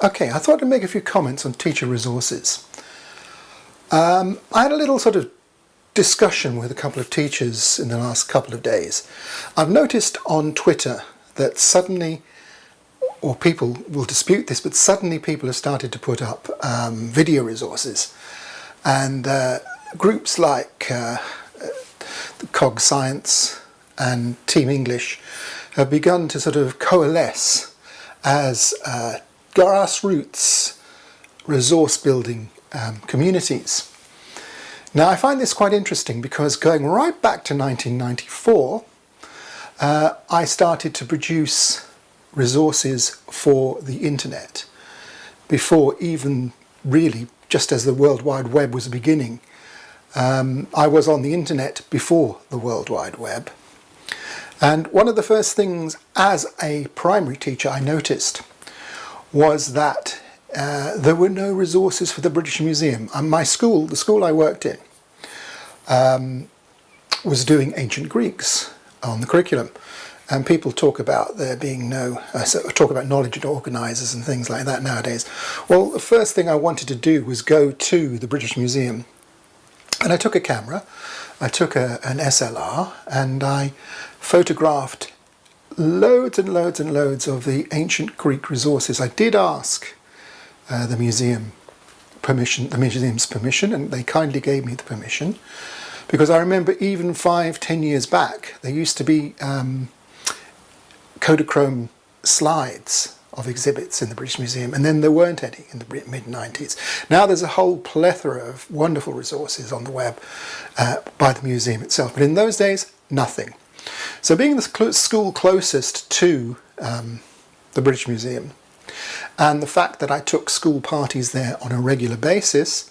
Okay, I thought I'd make a few comments on teacher resources. Um, I had a little sort of discussion with a couple of teachers in the last couple of days. I've noticed on Twitter that suddenly, or people will dispute this, but suddenly people have started to put up um, video resources. And uh, groups like uh, Cog Science and Team English have begun to sort of coalesce as uh, grassroots resource building um, communities. Now I find this quite interesting because going right back to 1994 uh, I started to produce resources for the internet before even really just as the World Wide Web was beginning. Um, I was on the internet before the World Wide Web and one of the first things as a primary teacher I noticed was that uh, there were no resources for the British Museum. And my school, the school I worked in, um, was doing ancient Greeks on the curriculum. And people talk about there being no, uh, talk about knowledge organisers and things like that nowadays. Well, the first thing I wanted to do was go to the British Museum. And I took a camera, I took a, an SLR, and I photographed loads and loads and loads of the ancient Greek resources. I did ask uh, the museum permission, the museum's permission, and they kindly gave me the permission. Because I remember even five, ten years back, there used to be um, Kodachrome slides of exhibits in the British Museum, and then there weren't any in the mid-90s. Now there's a whole plethora of wonderful resources on the web uh, by the museum itself, but in those days, nothing. So being the school closest to um, the British Museum and the fact that I took school parties there on a regular basis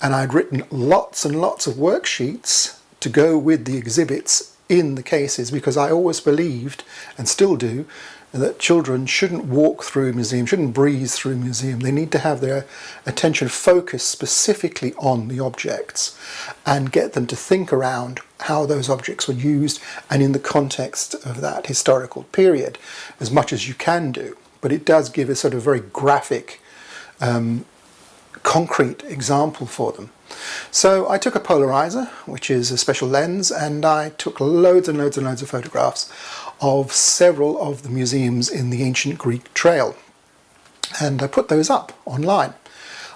and I'd written lots and lots of worksheets to go with the exhibits in the cases because I always believed and still do that children shouldn't walk through a museum, shouldn't breeze through a museum. They need to have their attention focused specifically on the objects and get them to think around how those objects were used and in the context of that historical period as much as you can do. But it does give a sort of very graphic, um, concrete example for them. So I took a polarizer, which is a special lens, and I took loads and loads and loads of photographs of several of the museums in the ancient Greek trail. And I put those up online.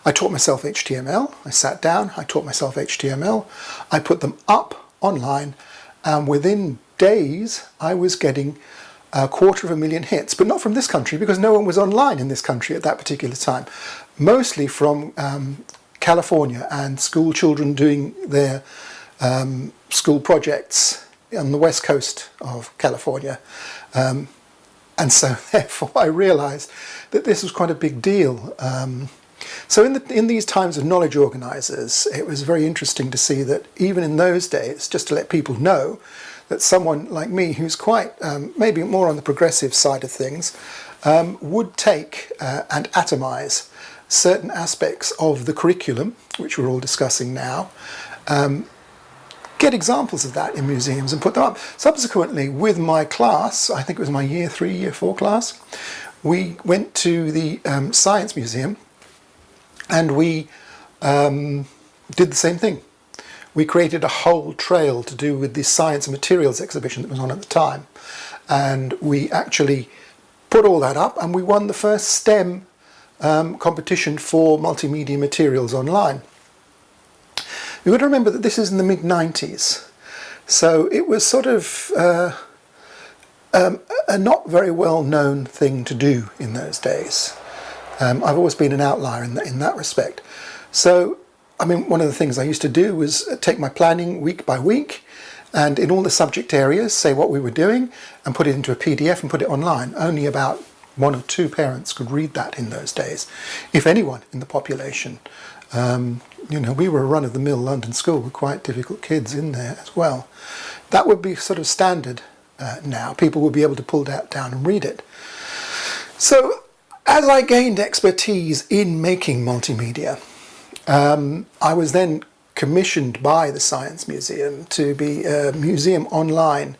I taught myself HTML, I sat down, I taught myself HTML, I put them up online, and within days I was getting a quarter of a million hits, but not from this country because no one was online in this country at that particular time. Mostly from um, California and school children doing their um, school projects on the west coast of California. Um, and so therefore I realized that this was quite a big deal. Um, so in, the, in these times of knowledge organizers, it was very interesting to see that even in those days, just to let people know that someone like me, who's quite um, maybe more on the progressive side of things, um, would take uh, and atomize certain aspects of the curriculum, which we're all discussing now, um, get examples of that in museums and put them up. Subsequently, with my class, I think it was my year three, year four class, we went to the um, Science Museum and we um, did the same thing. We created a whole trail to do with the science and materials exhibition that was on at the time. And we actually put all that up and we won the first STEM um, competition for multimedia materials online. You've got to remember that this is in the mid-90s, so it was sort of uh, um, a not very well-known thing to do in those days. Um, I've always been an outlier in, the, in that respect. So, I mean, one of the things I used to do was take my planning week by week and in all the subject areas say what we were doing and put it into a PDF and put it online. Only about one or two parents could read that in those days, if anyone in the population. Um, you know, we were a run-of-the-mill London school with quite difficult kids in there as well. That would be sort of standard uh, now. People would be able to pull that down and read it. So as I gained expertise in making multimedia, um, I was then commissioned by the Science Museum to be a museum online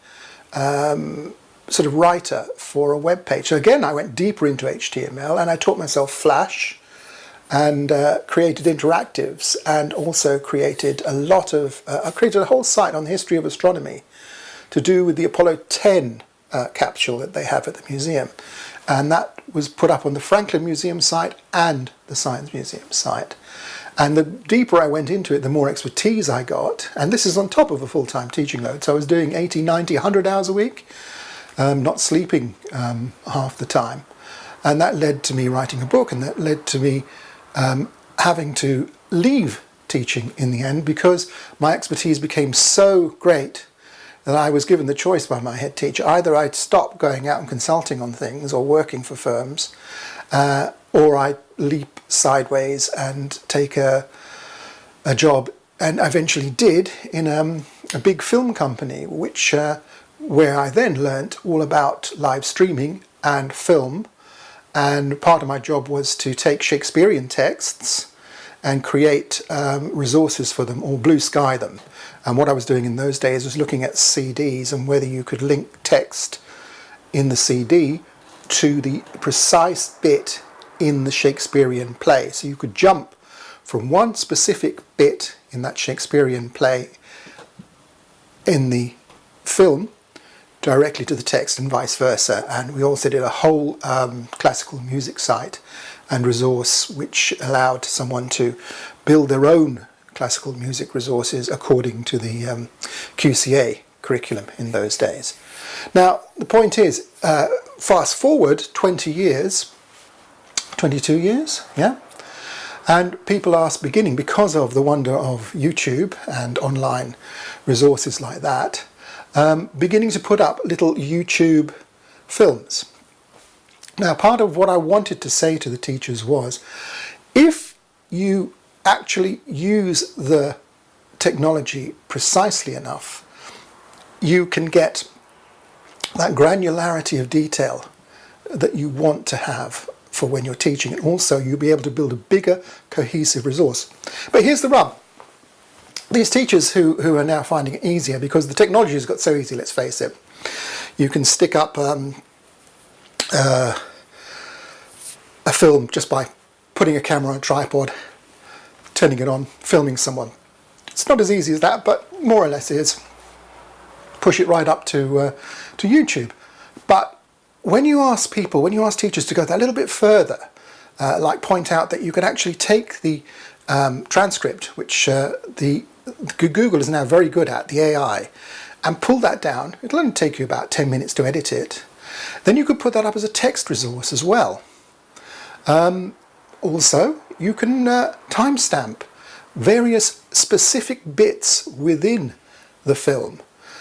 um, sort of writer for a web page. So again, I went deeper into HTML and I taught myself Flash and uh, created interactives and also created a lot of, uh, I created a whole site on the history of astronomy to do with the Apollo 10 uh, capsule that they have at the museum. And that was put up on the Franklin Museum site and the Science Museum site. And the deeper I went into it, the more expertise I got. And this is on top of a full-time teaching load. So I was doing 80, 90, 100 hours a week, um, not sleeping um, half the time. And that led to me writing a book and that led to me um, having to leave teaching in the end because my expertise became so great that I was given the choice by my head teacher. Either I'd stop going out and consulting on things or working for firms, uh, or I'd leap sideways and take a, a job, and I eventually did, in um, a big film company, which uh, where I then learnt all about live streaming and film, and part of my job was to take Shakespearean texts and create um, resources for them or blue sky them. And what I was doing in those days was looking at CDs and whether you could link text in the CD to the precise bit in the Shakespearean play. So you could jump from one specific bit in that Shakespearean play in the film directly to the text and vice versa. And we also did a whole um, classical music site and resource which allowed someone to build their own classical music resources according to the um, QCA curriculum in those days. Now the point is, uh, fast forward 20 years, 22 years, yeah? And people are beginning, because of the wonder of YouTube and online resources like that, um, beginning to put up little YouTube films. Now, part of what I wanted to say to the teachers was, if you actually use the technology precisely enough, you can get that granularity of detail that you want to have for when you're teaching. And also you'll be able to build a bigger cohesive resource. But here's the rub these teachers who, who are now finding it easier because the technology has got so easy, let's face it. You can stick up um, uh, a film just by putting a camera on a tripod, turning it on, filming someone. It's not as easy as that, but more or less is. Push it right up to, uh, to YouTube. But when you ask people, when you ask teachers to go that little bit further, uh, like point out that you can actually take the um, transcript, which uh, the Google is now very good at, the AI, and pull that down. It'll only take you about 10 minutes to edit it. Then you could put that up as a text resource as well. Um, also, you can uh, timestamp various specific bits within the film.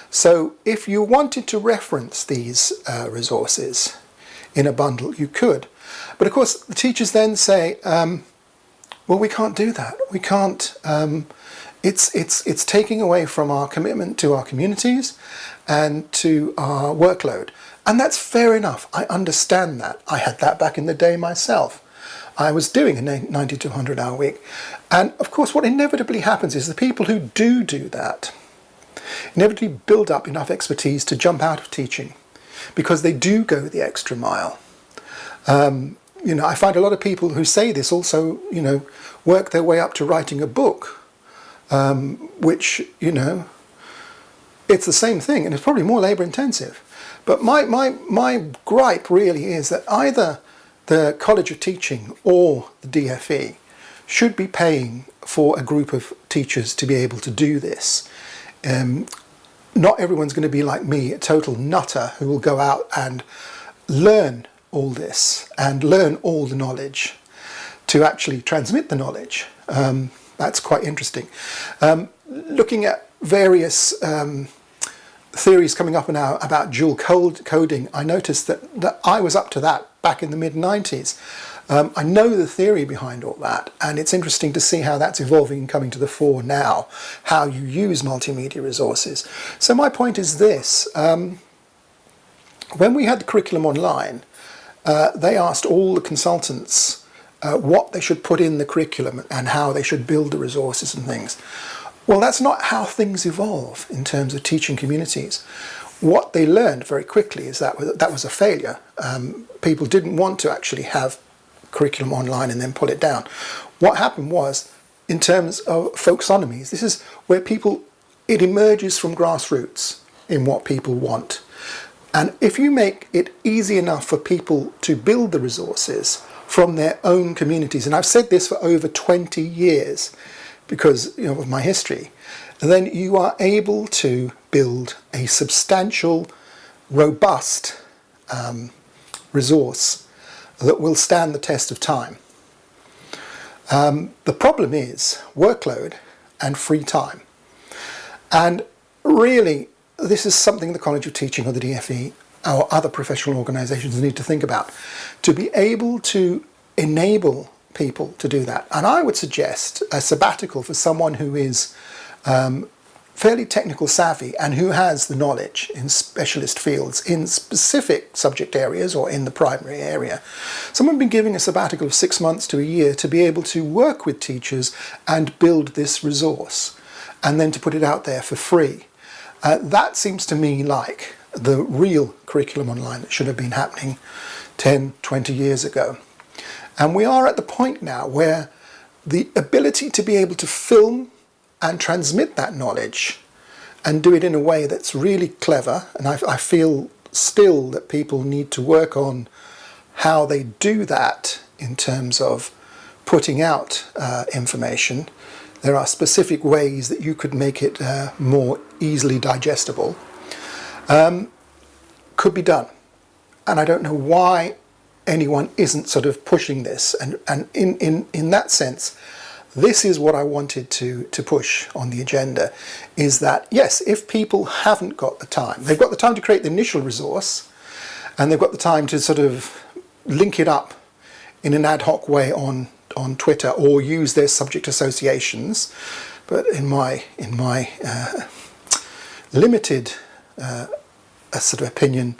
So if you wanted to reference these uh, resources in a bundle, you could. But of course, the teachers then say, um, well, we can't do that. We can't um, it's, it's, it's taking away from our commitment to our communities and to our workload. And that's fair enough. I understand that. I had that back in the day myself. I was doing a 90 to 100 hour week. And of course, what inevitably happens is the people who do do that inevitably build up enough expertise to jump out of teaching because they do go the extra mile. Um, you know, I find a lot of people who say this also, you know, work their way up to writing a book um, which, you know, it's the same thing and it's probably more labour intensive. But my, my, my gripe really is that either the College of Teaching or the DFE should be paying for a group of teachers to be able to do this. Um, not everyone's going to be like me, a total nutter who will go out and learn all this and learn all the knowledge to actually transmit the knowledge. Um, that's quite interesting. Um, looking at various um, theories coming up now about dual code coding, I noticed that, that I was up to that back in the mid-90s. Um, I know the theory behind all that, and it's interesting to see how that's evolving and coming to the fore now, how you use multimedia resources. So my point is this, um, when we had the curriculum online, uh, they asked all the consultants uh, what they should put in the curriculum and how they should build the resources and things. Well, that's not how things evolve in terms of teaching communities. what they learned very quickly is that that was a failure. Um, people didn't want to actually have curriculum online and then pull it down. What happened was, in terms of folksonomies, this is where people, it emerges from grassroots in what people want. And if you make it easy enough for people to build the resources from their own communities, and I've said this for over 20 years because you know, of my history, then you are able to build a substantial, robust um, resource that will stand the test of time. Um, the problem is workload and free time. And really, this is something the College of Teaching or the DFE or other professional organisations need to think about. To be able to enable people to do that. And I would suggest a sabbatical for someone who is um, fairly technical savvy and who has the knowledge in specialist fields in specific subject areas or in the primary area. Someone been giving a sabbatical of six months to a year to be able to work with teachers and build this resource and then to put it out there for free. Uh, that seems to me like the real curriculum online that should have been happening 10, 20 years ago. And we are at the point now where the ability to be able to film and transmit that knowledge and do it in a way that's really clever, and I, I feel still that people need to work on how they do that in terms of putting out uh, information. There are specific ways that you could make it uh, more easily digestible. Um, could be done. And I don't know why anyone isn't sort of pushing this. And, and in, in, in that sense, this is what I wanted to, to push on the agenda, is that, yes, if people haven't got the time, they've got the time to create the initial resource, and they've got the time to sort of link it up in an ad hoc way on, on Twitter or use their subject associations. But in my, in my uh, limited uh, sort of opinion,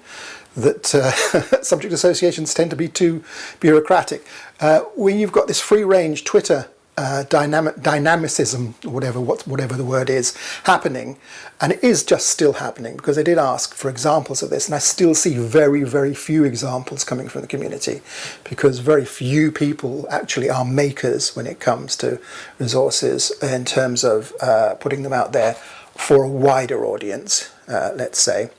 that uh, subject associations tend to be too bureaucratic. Uh, when you've got this free range Twitter uh, dynamic dynamicism, whatever what, whatever the word is, happening, and it is just still happening because I did ask for examples of this, and I still see very very few examples coming from the community because very few people actually are makers when it comes to resources in terms of uh, putting them out there for a wider audience, uh, let's say.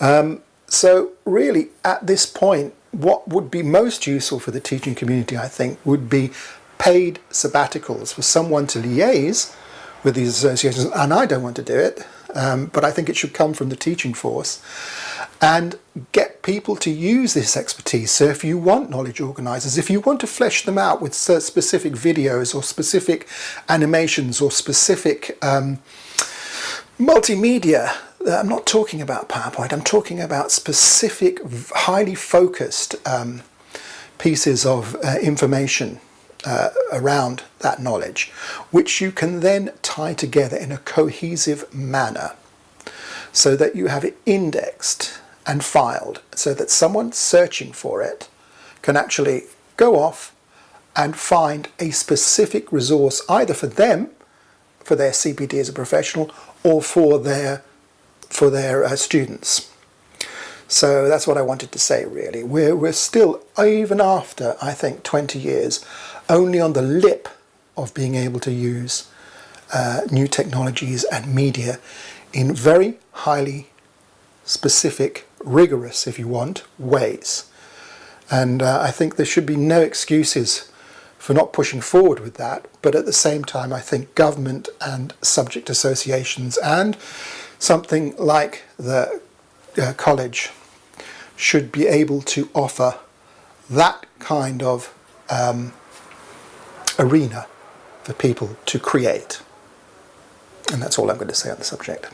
Um, so really, at this point, what would be most useful for the teaching community, I think, would be paid sabbaticals for someone to liaise with these associations, and I don't want to do it, um, but I think it should come from the teaching force, and get people to use this expertise. So if you want knowledge organisers, if you want to flesh them out with specific videos or specific animations or specific um, multimedia I'm not talking about PowerPoint, I'm talking about specific, highly focused um, pieces of uh, information uh, around that knowledge, which you can then tie together in a cohesive manner so that you have it indexed and filed so that someone searching for it can actually go off and find a specific resource either for them, for their CPD as a professional, or for their for their uh, students. So that's what I wanted to say really. We're, we're still, even after I think 20 years, only on the lip of being able to use uh, new technologies and media in very highly specific, rigorous, if you want, ways. And uh, I think there should be no excuses for not pushing forward with that. But at the same time, I think government and subject associations and something like the uh, college should be able to offer that kind of um, arena for people to create. And that's all I'm going to say on the subject.